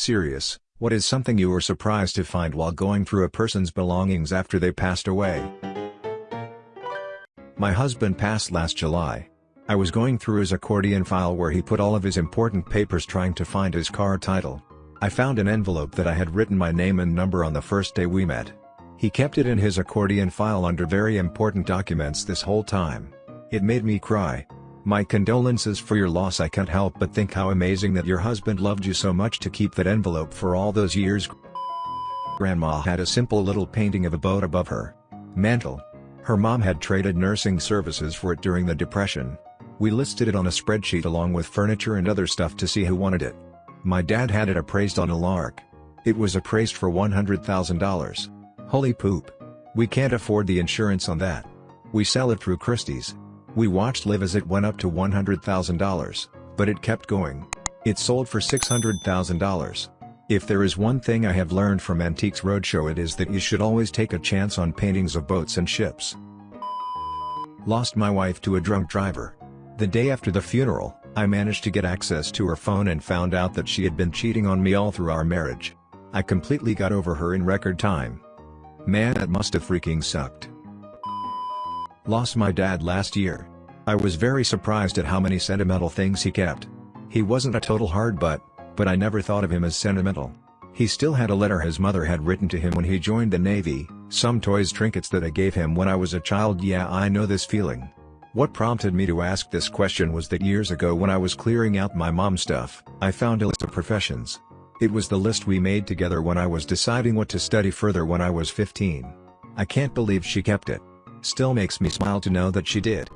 Serious, what is something you were surprised to find while going through a person's belongings after they passed away? My husband passed last July. I was going through his accordion file where he put all of his important papers trying to find his car title. I found an envelope that I had written my name and number on the first day we met. He kept it in his accordion file under very important documents this whole time. It made me cry. My condolences for your loss I can't help but think how amazing that your husband loved you so much to keep that envelope for all those years. Grandma had a simple little painting of a boat above her mantle. Her mom had traded nursing services for it during the Depression. We listed it on a spreadsheet along with furniture and other stuff to see who wanted it. My dad had it appraised on a lark. It was appraised for $100,000. Holy poop. We can't afford the insurance on that. We sell it through Christie's. We watched live as it went up to $100,000, but it kept going. It sold for $600,000. If there is one thing I have learned from Antiques Roadshow it is that you should always take a chance on paintings of boats and ships. Lost my wife to a drunk driver. The day after the funeral, I managed to get access to her phone and found out that she had been cheating on me all through our marriage. I completely got over her in record time. Man that must have freaking sucked. Lost my dad last year. I was very surprised at how many sentimental things he kept. He wasn't a total hard butt, but I never thought of him as sentimental. He still had a letter his mother had written to him when he joined the Navy, some toys trinkets that I gave him when I was a child yeah I know this feeling. What prompted me to ask this question was that years ago when I was clearing out my mom's stuff, I found a list of professions. It was the list we made together when I was deciding what to study further when I was 15. I can't believe she kept it. Still makes me smile to know that she did.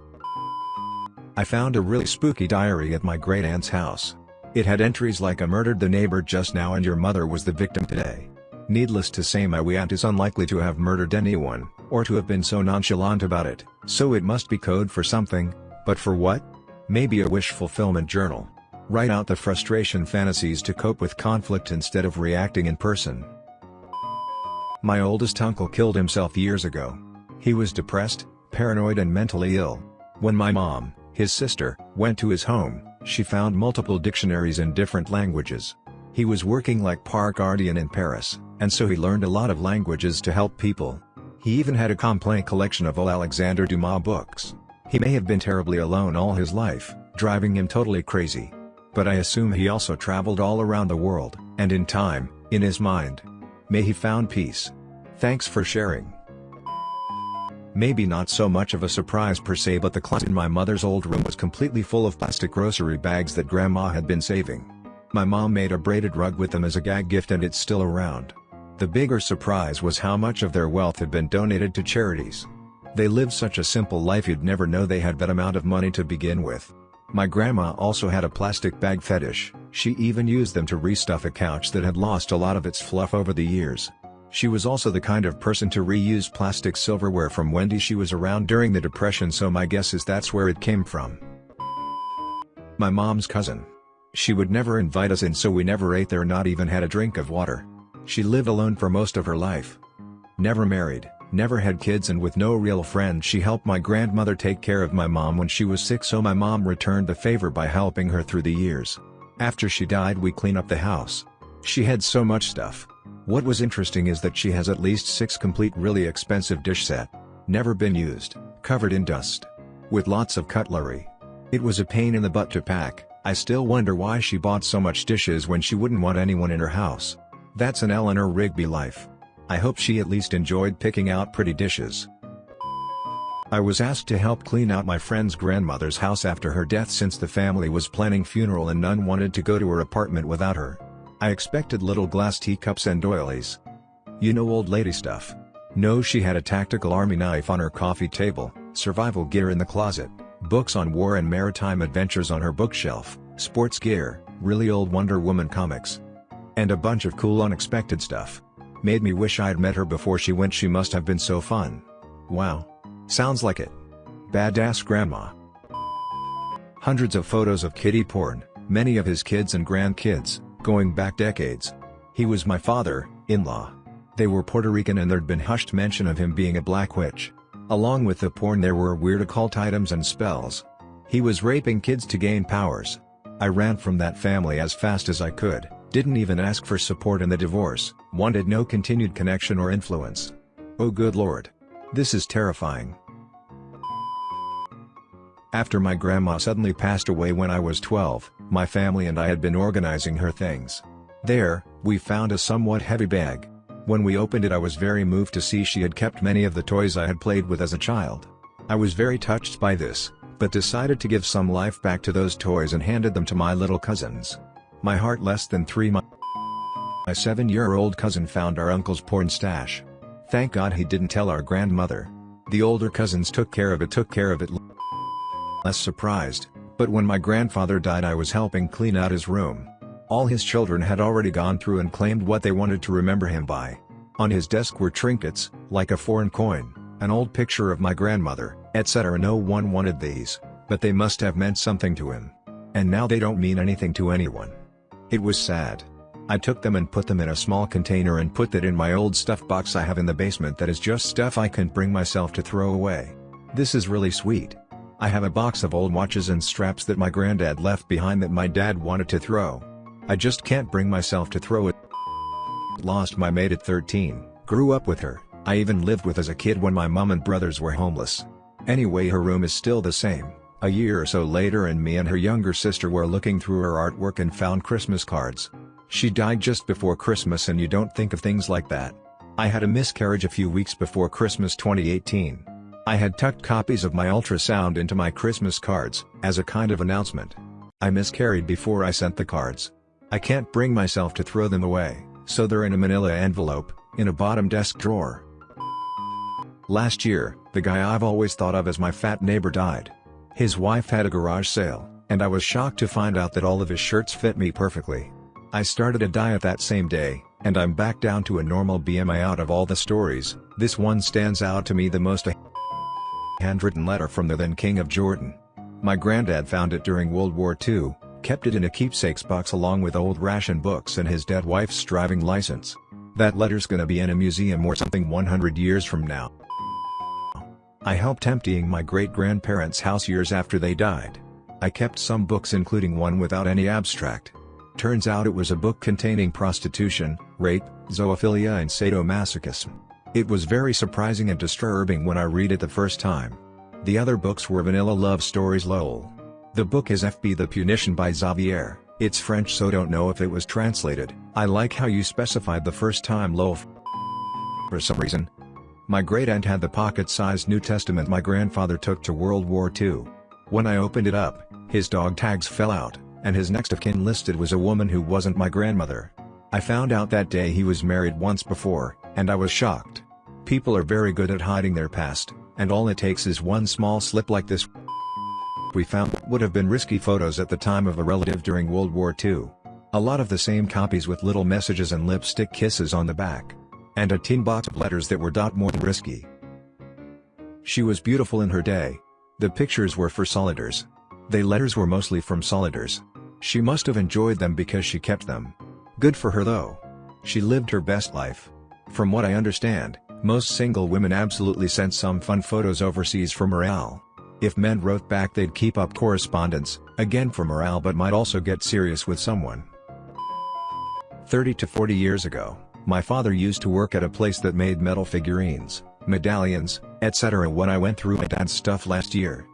I found a really spooky diary at my great aunt's house. It had entries like I murdered the neighbor just now and your mother was the victim today. Needless to say my wee aunt is unlikely to have murdered anyone, or to have been so nonchalant about it, so it must be code for something, but for what? Maybe a wish fulfillment journal. Write out the frustration fantasies to cope with conflict instead of reacting in person. My oldest uncle killed himself years ago. He was depressed, paranoid and mentally ill. When my mom, his sister, went to his home, she found multiple dictionaries in different languages. He was working like park guardian in Paris, and so he learned a lot of languages to help people. He even had a complete collection of all Alexander Dumas books. He may have been terribly alone all his life, driving him totally crazy. But I assume he also traveled all around the world, and in time, in his mind. May he found peace. Thanks for sharing. Maybe not so much of a surprise per se but the closet in my mother's old room was completely full of plastic grocery bags that grandma had been saving. My mom made a braided rug with them as a gag gift and it's still around. The bigger surprise was how much of their wealth had been donated to charities. They lived such a simple life you'd never know they had that amount of money to begin with. My grandma also had a plastic bag fetish, she even used them to restuff a couch that had lost a lot of its fluff over the years. She was also the kind of person to reuse plastic silverware from Wendy she was around during the depression so my guess is that's where it came from. My mom's cousin. She would never invite us in so we never ate there not even had a drink of water. She lived alone for most of her life. Never married never had kids and with no real friends she helped my grandmother take care of my mom when she was sick so my mom returned the favor by helping her through the years. After she died we clean up the house. She had so much stuff. What was interesting is that she has at least 6 complete really expensive dish set. Never been used, covered in dust. With lots of cutlery. It was a pain in the butt to pack, I still wonder why she bought so much dishes when she wouldn't want anyone in her house. That's an Eleanor Rigby life. I hope she at least enjoyed picking out pretty dishes. I was asked to help clean out my friend's grandmother's house after her death since the family was planning funeral and none wanted to go to her apartment without her. I expected little glass teacups and doilies. You know old lady stuff. No she had a tactical army knife on her coffee table, survival gear in the closet, books on war and maritime adventures on her bookshelf, sports gear, really old Wonder Woman comics. And a bunch of cool unexpected stuff. Made me wish I'd met her before she went she must have been so fun. Wow. Sounds like it. Badass grandma. Hundreds of photos of kitty porn, many of his kids and grandkids, going back decades. He was my father-in-law. They were Puerto Rican and there'd been hushed mention of him being a black witch. Along with the porn there were weird occult items and spells. He was raping kids to gain powers. I ran from that family as fast as I could, Didn't even ask for support in the divorce, wanted no continued connection or influence. Oh good lord. This is terrifying. After my grandma suddenly passed away when I was 12, my family and I had been organizing her things. There, we found a somewhat heavy bag. When we opened it I was very moved to see she had kept many of the toys I had played with as a child. I was very touched by this, but decided to give some life back to those toys and handed them to my little cousins. My heart less than three months. My seven-year-old cousin found our uncle's porn stash. Thank God he didn't tell our grandmother. The older cousins took care of it took care of it less surprised, but when my grandfather died I was helping clean out his room. All his children had already gone through and claimed what they wanted to remember him by. On his desk were trinkets, like a foreign coin, an old picture of my grandmother, etc. No one wanted these, but they must have meant something to him. And now they don't mean anything to anyone. It was sad. I took them and put them in a small container and put that in my old stuff box I have in the basement that is just stuff I can't bring myself to throw away. This is really sweet. I have a box of old watches and straps that my granddad left behind that my dad wanted to throw. I just can't bring myself to throw it. Lost my maid at 13, grew up with her, I even lived with as a kid when my mom and brothers were homeless. Anyway her room is still the same. A year or so later and me and her younger sister were looking through her artwork and found Christmas cards. She died just before Christmas and you don't think of things like that. I had a miscarriage a few weeks before Christmas 2018. I had tucked copies of my ultrasound into my Christmas cards, as a kind of announcement. I miscarried before I sent the cards. I can't bring myself to throw them away, so they're in a manila envelope, in a bottom desk drawer. Last year, the guy I've always thought of as my fat neighbor died. His wife had a garage sale, and I was shocked to find out that all of his shirts fit me perfectly. I started a diet that same day, and I'm back down to a normal BMI out of all the stories, this one stands out to me the most handwritten letter from the then King of Jordan. My granddad found it during World War II, kept it in a keepsakes box along with old ration books and his dead wife's driving license. That letter's gonna be in a museum or something 100 years from now. I helped emptying my great-grandparents' house years after they died. I kept some books including one without any abstract. Turns out it was a book containing prostitution, rape, zoophilia and sadomasochism. It was very surprising and disturbing when I read it the first time. The other books were vanilla love stories lol. The book is FB The Punition by Xavier, it's French so don't know if it was translated, I like how you specified the first time lol for some reason. My great-aunt had the pocket-sized New Testament my grandfather took to World War II. When I opened it up, his dog tags fell out, and his next of kin listed was a woman who wasn't my grandmother. I found out that day he was married once before, and I was shocked. People are very good at hiding their past, and all it takes is one small slip like this. We found would have been risky photos at the time of a relative during World War II. A lot of the same copies with little messages and lipstick kisses on the back. And a tin box of letters that were dot more than risky. She was beautiful in her day. The pictures were for solidars. The letters were mostly from solidars. She must have enjoyed them because she kept them. Good for her though. She lived her best life. From what I understand, most single women absolutely sent some fun photos overseas for morale. If men wrote back they'd keep up correspondence, again for morale but might also get serious with someone. 30 to 40 years ago, my father used to work at a place that made metal figurines, medallions, etc. When I went through my dad's stuff last year,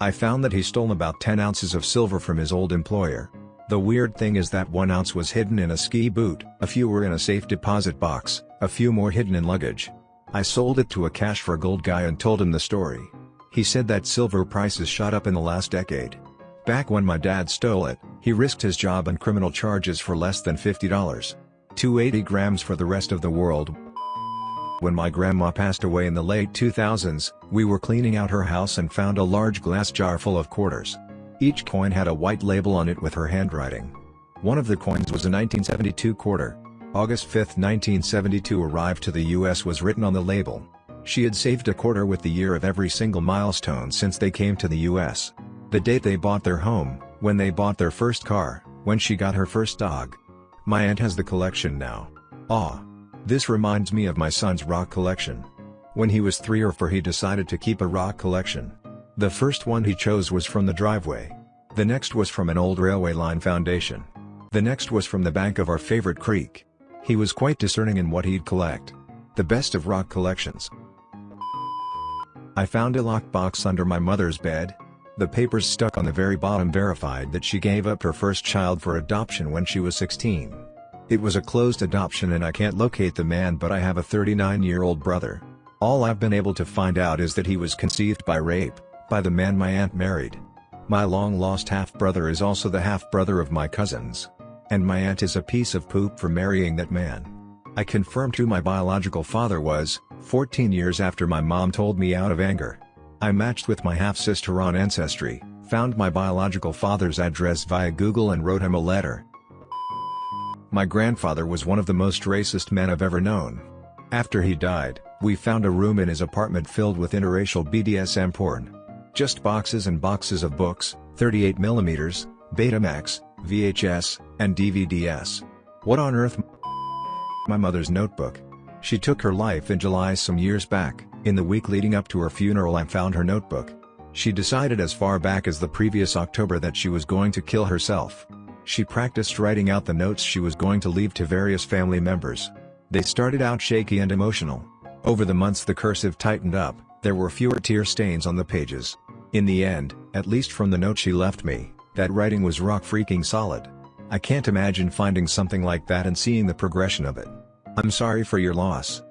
I found that he stole about 10 ounces of silver from his old employer. The weird thing is that 1 ounce was hidden in a ski boot, a few were in a safe deposit box, a few more hidden in luggage, I sold it to a cash for gold guy and told him the story. He said that silver prices shot up in the last decade. Back when my dad stole it, he risked his job and criminal charges for less than $50. 280 grams for the rest of the world. When my grandma passed away in the late 2000s, we were cleaning out her house and found a large glass jar full of quarters. Each coin had a white label on it with her handwriting. One of the coins was a 1972 quarter. August 5, 1972 arrived to the US was written on the label. She had saved a quarter with the year of every single milestone since they came to the US. The date they bought their home, when they bought their first car, when she got her first dog. My aunt has the collection now. Ah. This reminds me of my son's rock collection. When he was 3 or 4 he decided to keep a rock collection. The first one he chose was from the driveway. The next was from an old railway line foundation. The next was from the bank of our favorite creek. He was quite discerning in what he'd collect. The best of rock collections. I found a lockbox under my mother's bed. The papers stuck on the very bottom verified that she gave up her first child for adoption when she was 16. It was a closed adoption and I can't locate the man but I have a 39-year-old brother. All I've been able to find out is that he was conceived by rape, by the man my aunt married. My long-lost half-brother is also the half-brother of my cousins. And my aunt is a piece of poop for marrying that man. I confirmed who my biological father was, 14 years after my mom told me out of anger. I matched with my half-sister on Ancestry, found my biological father's address via Google and wrote him a letter. My grandfather was one of the most racist men I've ever known. After he died, we found a room in his apartment filled with interracial BDSM porn. Just boxes and boxes of books, 38mm, Betamax, VHS, and DVDs. What on earth? My mother's notebook. She took her life in July some years back, in the week leading up to her funeral I found her notebook. She decided as far back as the previous October that she was going to kill herself. She practiced writing out the notes she was going to leave to various family members. They started out shaky and emotional. Over the months the cursive tightened up, there were fewer tear stains on the pages. In the end, at least from the note she left me, that writing was rock freaking solid. I can't imagine finding something like that and seeing the progression of it. I'm sorry for your loss.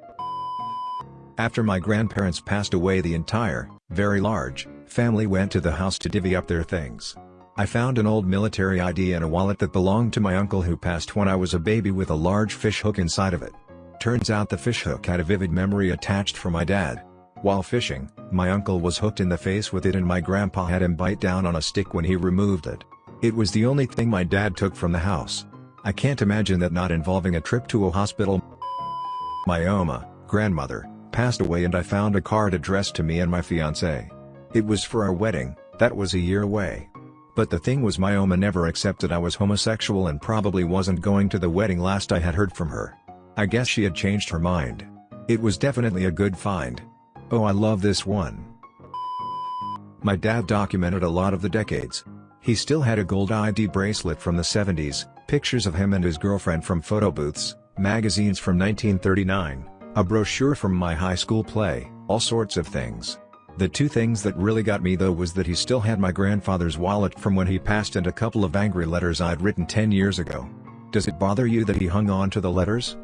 After my grandparents passed away the entire, very large, family went to the house to divvy up their things. I found an old military ID and a wallet that belonged to my uncle who passed when I was a baby with a large fish hook inside of it. Turns out the fish hook had a vivid memory attached for my dad. While fishing, my uncle was hooked in the face with it and my grandpa had him bite down on a stick when he removed it. It was the only thing my dad took from the house. I can't imagine that not involving a trip to a hospital. My Oma, grandmother, passed away and I found a card addressed to me and my fiancé. It was for our wedding, that was a year away. But the thing was my Oma never accepted I was homosexual and probably wasn't going to the wedding last I had heard from her. I guess she had changed her mind. It was definitely a good find. Oh I love this one. My dad documented a lot of the decades. He still had a gold ID bracelet from the 70s, pictures of him and his girlfriend from photo booths, magazines from 1939, a brochure from my high school play, all sorts of things. The two things that really got me though was that he still had my grandfather's wallet from when he passed and a couple of angry letters I'd written 10 years ago. Does it bother you that he hung on to the letters?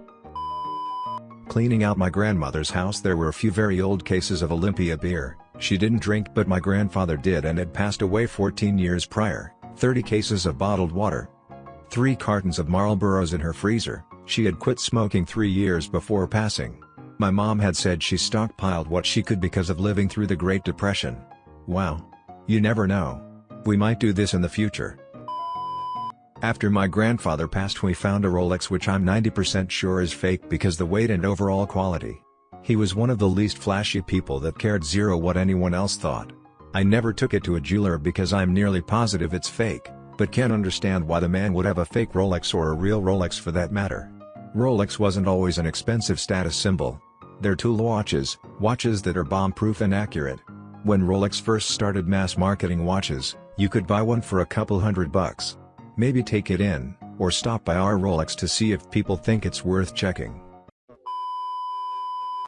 Cleaning out my grandmother's house there were a few very old cases of Olympia beer, she didn't drink but my grandfather did and had passed away 14 years prior, 30 cases of bottled water. 3 cartons of Marlboros in her freezer, she had quit smoking 3 years before passing. My mom had said she stockpiled what she could because of living through the Great Depression. Wow. You never know. We might do this in the future. After my grandfather passed we found a Rolex which I'm 90% sure is fake because the weight and overall quality. He was one of the least flashy people that cared zero what anyone else thought. I never took it to a jeweler because I'm nearly positive it's fake, but can't understand why the man would have a fake Rolex or a real Rolex for that matter. Rolex wasn't always an expensive status symbol. They're tool watches, watches that are bomb-proof and accurate. When Rolex first started mass marketing watches, you could buy one for a couple hundred bucks. Maybe take it in, or stop by our Rolex to see if people think it's worth checking.